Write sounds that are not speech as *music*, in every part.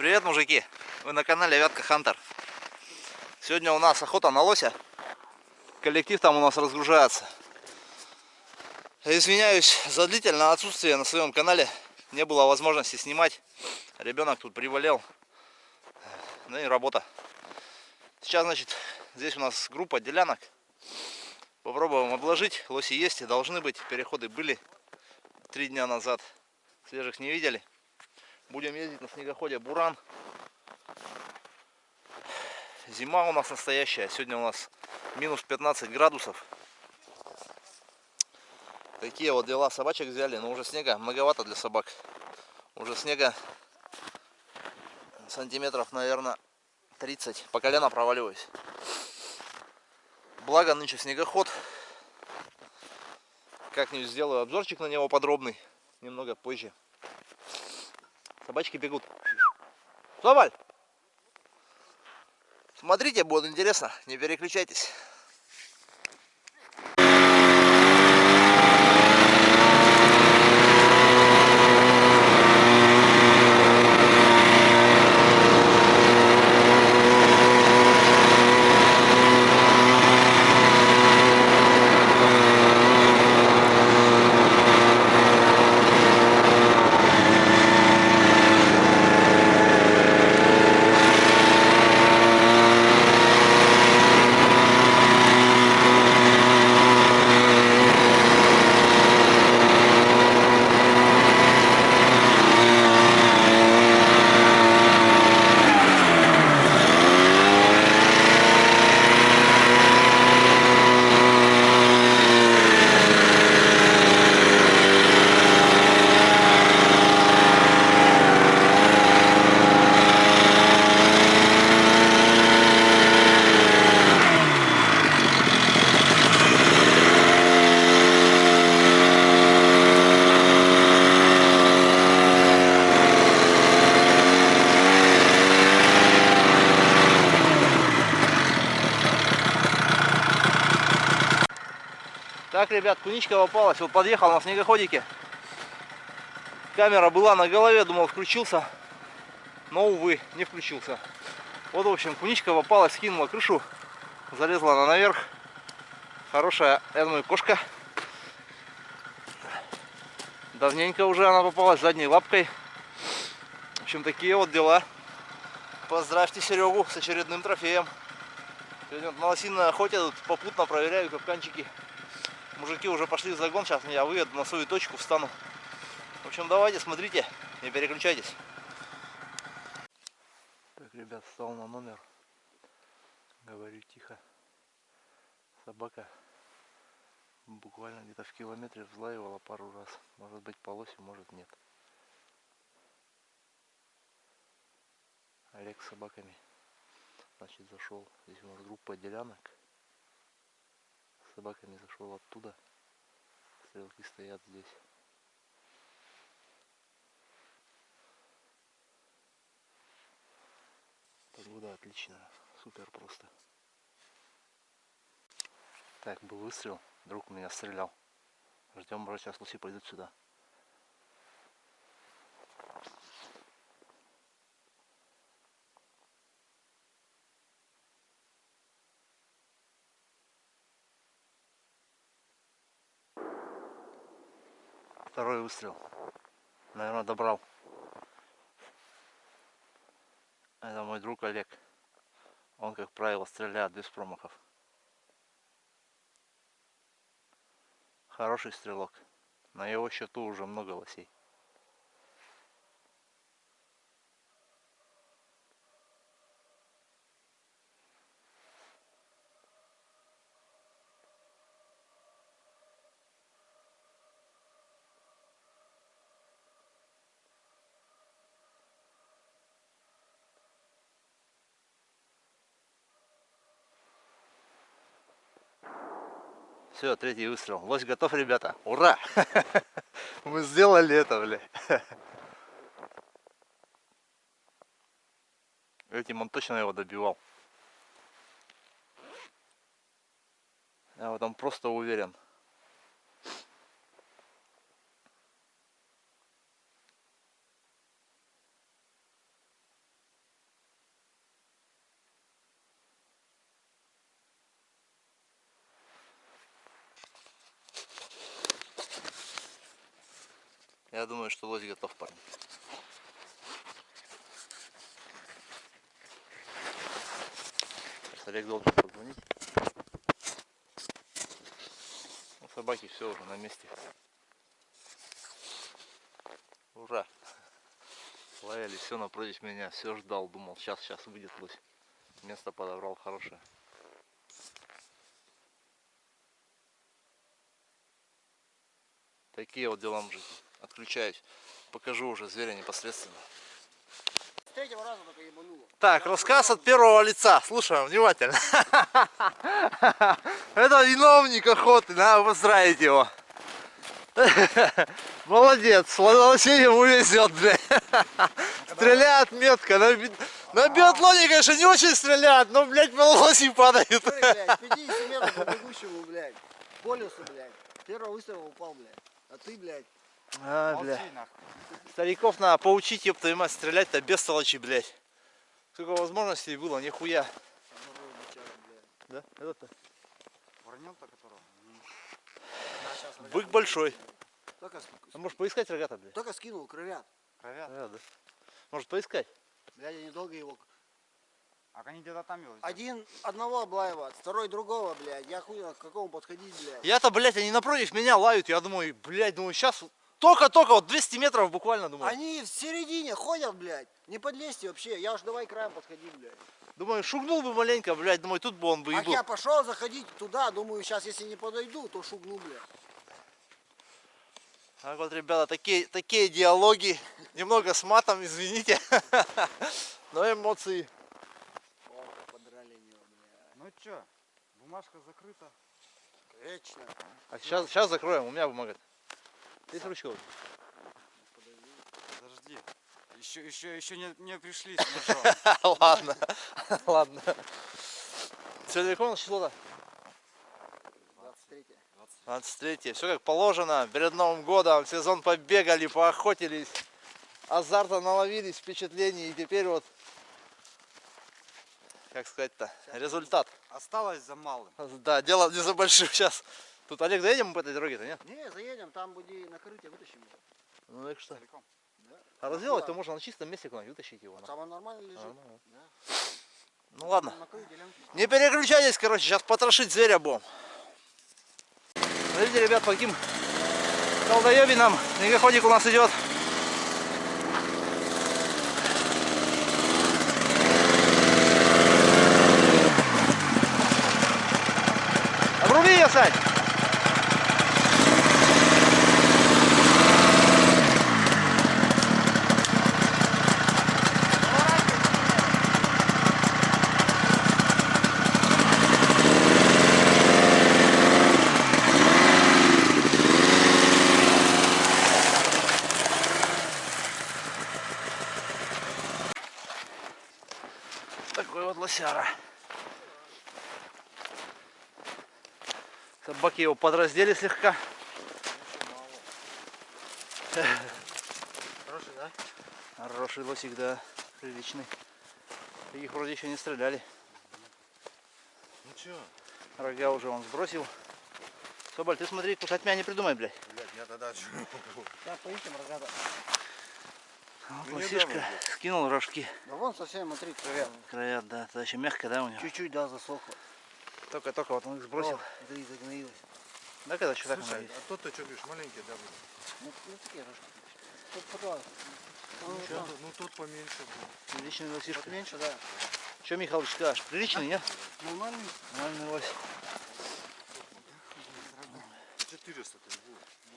Привет, мужики! Вы на канале Вятка Хантер. Сегодня у нас охота на лося. Коллектив там у нас разгружается. Извиняюсь за длительное отсутствие на своем канале. Не было возможности снимать. Ребенок тут приболел. Ну и работа. Сейчас, значит, здесь у нас группа делянок. Попробуем обложить. Лоси есть и должны быть. Переходы были три дня назад. Свежих не видели. Будем ездить на снегоходе Буран. Зима у нас настоящая. Сегодня у нас минус 15 градусов. Такие вот дела. Собачек взяли, но уже снега многовато для собак. Уже снега сантиметров, наверное, 30. По колено проваливаюсь. Благо нынче снегоход. Как-нибудь сделаю обзорчик на него подробный. Немного позже. Собачки бегут. Соболь! Смотрите, будет интересно. Не переключайтесь. Так, ребят, куничка попалась. Вот подъехал на снегоходике. Камера была на голове, думал, включился. Но, увы, не включился. Вот, в общем, куничка попалась, скинула крышу. Залезла она наверх. Хорошая, я думаю, кошка. Давненько уже она попалась задней лапкой. В общем, такие вот дела. Поздравьте Серегу с очередным трофеем. Сегодня на лосиной охоте тут попутно проверяю капканчики. Мужики уже пошли в загон, сейчас я выеду на свою точку, встану. В общем, давайте, смотрите, не переключайтесь. Так, ребят, встал на номер. Говорю тихо. Собака буквально где-то в километре взлаивала пару раз. Может быть по лоси, может нет. Олег с собаками. Значит, зашел. Здесь у нас группа делянок собаками зашел оттуда. Стрелки стоят здесь. Погода отличная, супер просто. Так, был выстрел, друг меня стрелял. Ждем, брат, сейчас луси пойдут сюда. Второй выстрел. Наверное, добрал. Это мой друг Олег. Он, как правило, стреляет без промахов. Хороший стрелок. На его счету уже много лосей. Все, третий выстрел. Лось готов, ребята. Ура! *laughs* Мы сделали это, бля. Этим он точно его добивал. Я в этом просто уверен. Я думаю, что лось готов, парни. Сейчас Олег должен позвонить. Собаки все уже на месте. Ура! Лаяли, все напротив меня, все ждал, думал, сейчас, сейчас выйдет лось. Место подобрал хорошее. Такие вот дела мужики. Отключаюсь. Покажу уже зверя непосредственно. С третьего раза только ебануло. Так, рассказ от первого лица. Слушаем внимательно. *laughs* Это виновник охоты, надо поздравить его. *laughs* Молодец, лосей ему везет, блядь. *laughs* Стреляет метко. На, на биатлоне, конечно, не очень стреляют, но, блядь, лоси падают. Смотри, блядь, 50 метров по бегущему, блядь. По лесу, блядь. Первого выстрела упал, блядь. А ты, блядь, А, бля. Нахуй. Стариков надо поучить, ёб твою мать, стрелять-то без толочи, блядь. Сколько возможностей было, нихуя. Да? Это-то. Воронел-то которого? А. Бык большой. Только, с- А может поискать рогата, блядь? только скинул крылья. Кровят. Да, да. Может поискать? Блядь, я недолго его... А они где-то там его взяли. Один одного облаивает, второй другого, блядь. Я хуй к какому подходить, блядь. Я-то, блядь, они напротив меня лают. Я думаю, блядь, думаю, сейчас только-только, вот 200 метров буквально, думаю. Они в середине ходят, блядь. Не подлезьте вообще. Я уж давай краем подходи, блядь. Думаю, шугнул бы маленько, блядь, думаю, тут бы он бы и Ах, был. я пошел заходить туда, думаю, сейчас если не подойду, то шугну, блядь. Так вот, ребята, такие, такие диалоги. Немного с матом, извините. *laughs* Но эмоции. О, подрали него, блядь. Ну чё, бумажка закрыта. Вечно. А сейчас, сейчас закроем, у меня бумага. Здесь ручка. вот. Подожди. Еще, еще, еще не, не пришли с *laughs* ножом. Ладно, *laughs* ладно. Сегодня какое у нас число-то? 23 23 Все как положено. Перед Новым годом сезон побегали, поохотились. Азарта наловились, впечатлений. И теперь вот, как сказать-то, результат. Осталось за малым. Да, дело не за большим сейчас. Тут, Олег, доедем по этой дороге-то, нет? Не, заедем, там будет накрытие, вытащим. Ну так что. Целиком. А разделать-то можно на чистом месте куда-нибудь вытащить его. Вот на. Там он нормально лежит. Нормально. Да. Ну ладно. Не переключайтесь, короче, сейчас потрошить зверя будем. Смотрите, ребят, по каким колдоебинам снегоходик у нас идет. Обруби ее, Сань! Такой вот лосяра. Собаки его подраздели слегка. Хороший, да? Хороший лосик, да, приличный. Их вроде еще не стреляли. Ну чё? Рога уже он сбросил. Соболь, ты смотри, кусать меня не придумай, блядь. Блядь, я тогда? Да, поищем рогата. Вот Ну, лосишка скинул рожки. Да вон совсем, смотри, крылья. Края, да, это еще мягко, да, у него? Чуть-чуть, да, засохло. Только-только вот он их сбросил. О, смотри, загноилось. Да, когда так Слушай, а тот-то что говоришь, маленький, да? Ну, ну такие рожки. Тут, пожалуйста. Ну, Ну, да. тот- ну тот поменьше был. Приличный лосишка. Вот меньше, да. Что, Михалыч, скажешь? Приличный, нет? Нормальный. Нормальный лось. 400 ты был.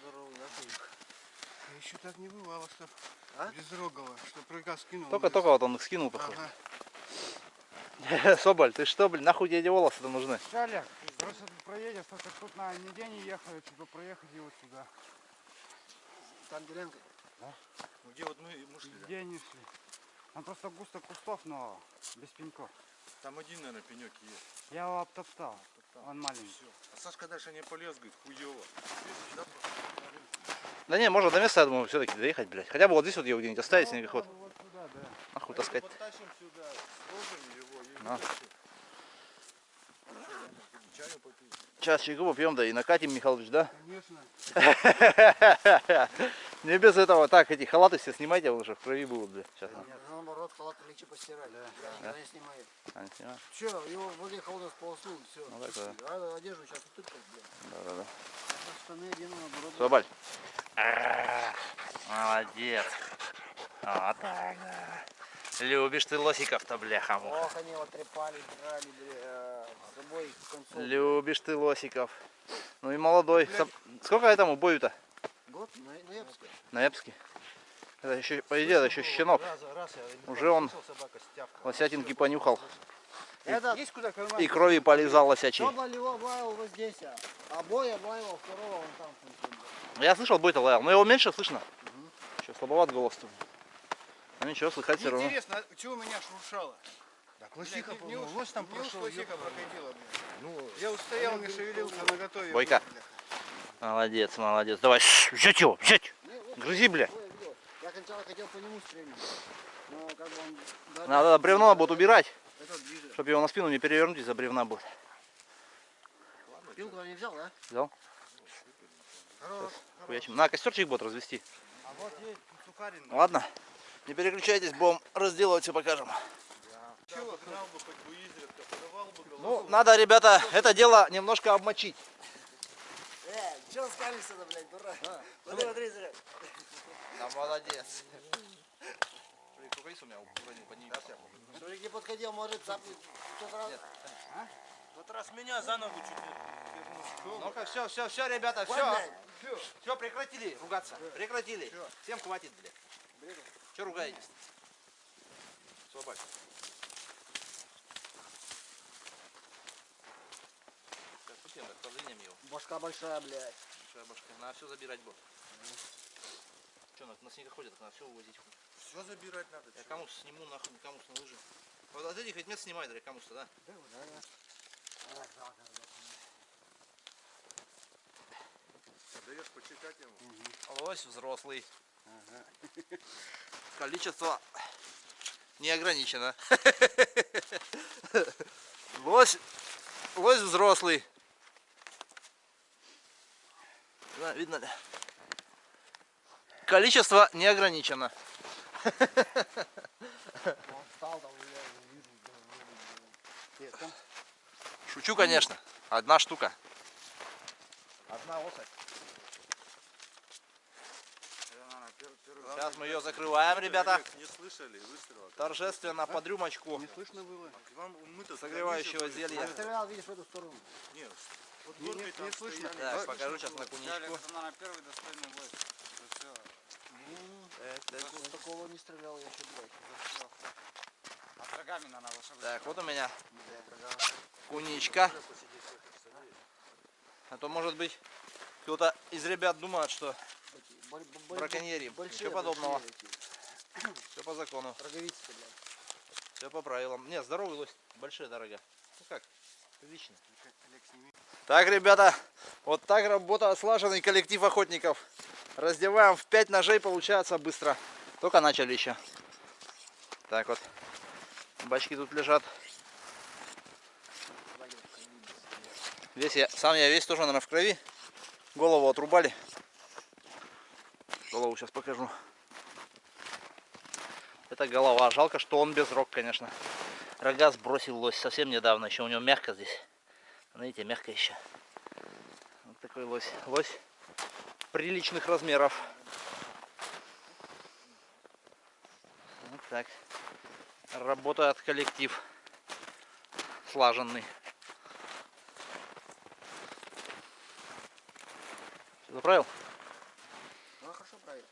Здоровый, да, ты? Еще так не бывало, что А? безрогого, что прыга скинул. Только-только вот он их скинул, похоже. Ага. *laughs* Соболь, ты что, блин, нахуй тебе эти волосы-то нужны? Че, Олег, просто тут проедешь, только тут на нигде не ехали, что проехать и вот сюда. Там делянка. Ну, где вот мы, мы шли, да? Нигде не шли. Там просто густо кустов, но без пеньков. Там один, наверное, пенек есть. Я его обтоптал. Он маленький. Все. А Сашка дальше не полез, говорит, хуево. Да, Да не, можно до места, я думаю, все-таки доехать, блядь. Хотя бы вот здесь вот его где-нибудь оставить, снегоход. Вот сюда, да. Нахуй таскать. Подтащим сюда, сложим и На. попить. Сейчас чайку попьем, да и накатим, Михалыч, да? Конечно. *laughs* Не без этого. Так, эти халаты все снимайте, вы уже в крови будут, бля. Сейчас. Наоборот, халат легче постирать. Да. Да. Я снимаю. А. Че, его в воде холодно сполоснул, все. Ну, так, да. А одежду сейчас утыкать, блядь. Да-да-да. А Штаны одену, наоборот. Все, Баль. А, Молодец. Вот так, да. Любишь ты лосиков-то, бляха. Ох, они его трепали, драли, бля, с собой концов. Любишь ты лосиков. Ну и молодой. Соб- Сколько этому бою-то? Год на, ноябрьский. Ноябрьский. Это еще, по идее, это еще щенок. Уже он лосятинки понюхал. Это, Есть куда карман? И крови полизал лосячий. кто его облаял вот здесь, а, бой облаял второго вон там. Я слышал, бой-то лаял, но его меньше слышно. Еще слабоват голос-то. Ну ничего, слыхать все равно. Интересно, а чего меня шуршало? Так Блядь, не- не уж- лось там прошел. лосиха прокатила, блядь. Ну, Я устоял, не шевелился, на готове. Бойко. Молодец, молодец. Давай, ш, взять его, взять. Грызи, бля. Я сначала хотел по нему стрелять. Но как бы он... да, Надо бревно будет убирать, чтобы его на спину не перевернуть из-за бревна будет. Пилку не взял, да? Взял? Хорош. На, костерчик будет развести. А вот есть сухарин. Ладно, не переключайтесь, будем разделывать, все покажем. бы бы Ну, надо, ребята, это дело немножко обмочить. Э, чё скалишься-то, блядь, дурак? Посмотри, зря. Да молодец. Рукавиц у меня уронил, подними. Шурик не подходил, может цапнуть. в тот раз. В тот раз меня за ногу чуть не Ну-ка, все, все, все, ребята, все. Все, прекратили ругаться. Прекратили. Всем хватит, блядь. Че ругаетесь? Свободь. Сейчас путем, так подвинем его. Башка большая, блядь. Большая башка. Надо все забирать будет. Че, на, на снегоходе так надо все увозить. хуй. Все забирать надо. Я кому сниму нахуй, кому на лыжи. Вот от этих ведь мест снимает, да, кому-то, да? Даешь почекать ему. Лось взрослый. *laughs* Количество не ограничено. *laughs* Лось, лось взрослый. Да, видно ли? Количество не ограничено. *laughs* Шучу, конечно. Одна штука. Одна особь. Сейчас мы ее закрываем, ребята. Не слышали выстрела? Торжественно под рюмочку Не слышно было? Согревающего Я зелья. стрелял, видишь, в эту сторону. Нет, вот Не- не- не слышно. Так, Да, покажу сейчас на куничку. первый достойный бой. Такого не стрелял я еще, блядь. А врагами на лошадь. Так, вот у меня куничка. А то, может быть, кто-то из ребят думает, что Браконьерим. Ничего подобного. все по закону, Роговицы, блядь. все по правилам. Не, здоровый лось, большие дорога. Ну как, отлично. Так, ребята, вот так работа слаженный коллектив охотников. Раздеваем в 5 ножей, получается быстро. Только начали еще. Так вот, бачки тут лежат. Весь я, сам я весь тоже, наверное, в крови. Голову отрубали. Голову сейчас покажу. Это голова. Жалко, что он без рог, конечно. Рога сбросил лось совсем недавно. Еще у него мягко здесь. Знаете, мягко еще. Вот такой лось. Лось приличных размеров. Вот так. Работает коллектив. Слаженный. Всё Заправил? Ну, хорошо, правильно.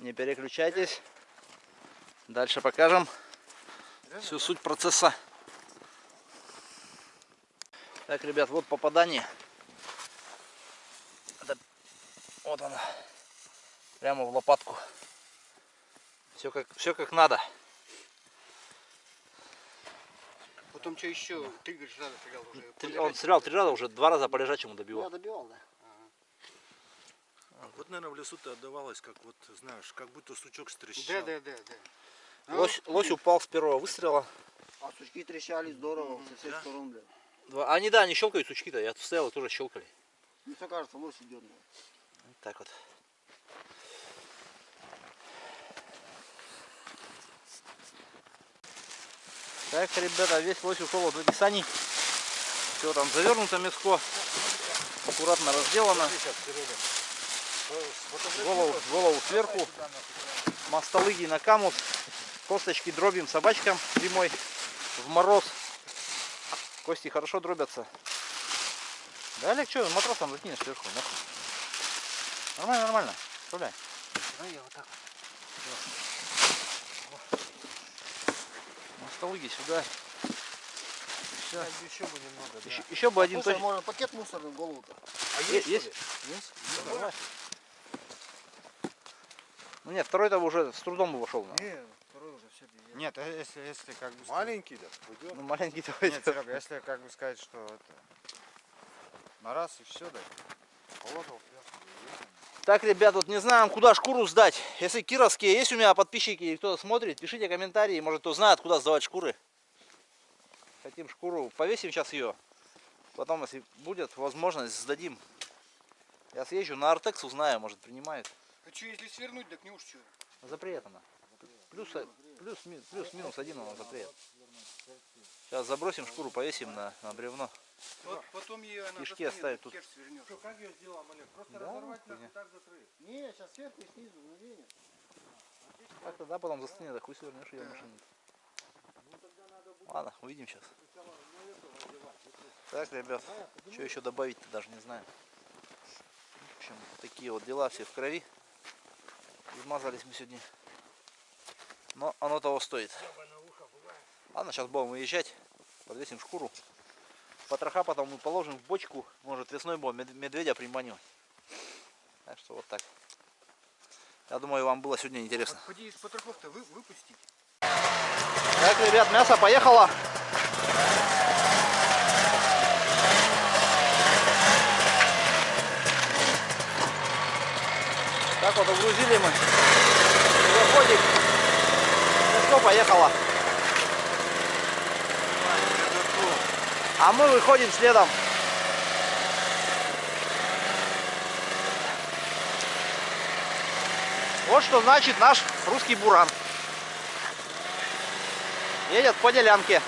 Не переключайтесь. Дальше покажем всю суть процесса. Так, ребят, вот попадание. Это- Вот оно. Прямо в лопатку. Все как, все как надо. Потом что еще? Говоришь, надо стрелял уже. Три- Он стрелял три раза, уже два раза по лежачему Я добивал. добивал, да. Вот, наверное, в лесу-то отдавалось, как вот, знаешь, как будто сучок стрещал. Да, да, да, да. Ну, Лось, лось упал с первого выстрела. А сучки трещали здорово со всех Да? сторон, блядь. Два- Они, да, они щелкают сучки-то. Я тут стоял тоже щелкали. Мне все кажется, лось идет. блядь. Вот так вот. Так, ребята, весь лось ушел от этих саней. Все там завернуто мяско. Аккуратно разделано. Голову, голову сверху. Мостолыги на камут. Косточки дробим собачкам зимой в мороз. Кости хорошо дробятся. Да, Олег, что, матросом закинешь сверху, нахуй. Нормально, нормально. Справляй. Давай я вот так Мостолыги сюда. Все. Еще бы немного, да. Еще, еще бы один Слушай, точно. можно пакет мусорный в голову-то. А есть, есть? ли? Есть? Ну нет, второй-то уже с трудом бы вошел. ну. Не, второй уже все. Нет, а если, если как бы... Маленький, да? Пойдет. Ну маленький Нет, давай. Серега, если как бы сказать, что это... На раз и все, да? Так, ребят, вот не знаем, куда шкуру сдать. Если кировские есть у меня подписчики и кто смотрит, пишите комментарии, может кто знает, куда сдавать шкуры. Хотим шкуру, повесим сейчас ее. Потом, если будет возможность, сдадим. Я съезжу на Артекс, узнаю, может принимает. А что, если свернуть, так не уж что? Запрет она. Плюс, плюс, плюс минус один она запрет. Сейчас забросим шкуру, повесим на, на бревно. Вот потом ее она Кишки оставить тут. свернешь. Что, как ее сделаем, Олег? Просто Да, разорвать хуйня. так, так закрыть. Не, сейчас сверху и снизу, мгновение. Так тогда потом застынет, да хуй свернешь ее в машине. Ладно, увидим сейчас. Так, ребят, что еще добавить-то даже не знаю. В общем, такие вот дела все в крови. Измазались мы сегодня. Но оно того стоит. Ладно, сейчас будем выезжать. Подвесим шкуру. Потроха потом мы положим в бочку. Может весной будем мед- медведя приманивать. Так что вот так. Я думаю, вам было сегодня интересно. Поди из потрохов-то вы, выпустить. Так, ребят, мясо поехало. Так вот угрузили мы. Заходик. Мясо поехало. А мы выходим следом. Вот что значит наш русский буран едет по делянке.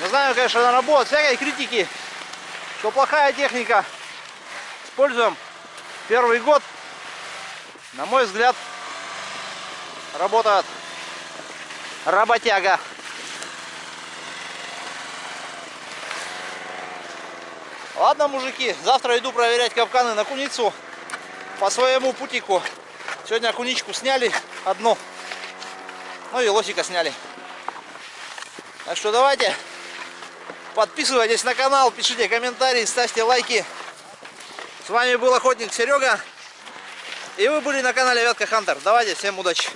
Не знаю, конечно, на работу всякой критики, что плохая техника. Используем первый год. На мой взгляд, работает работяга. Ладно, мужики, завтра иду проверять капканы на куницу по своему путику. Сегодня куничку сняли одну. Ну и лосика сняли. Так что давайте подписывайтесь на канал, пишите комментарии, ставьте лайки. С вами был охотник Серега. И вы были на канале Вятка Хантер. Давайте, всем удачи.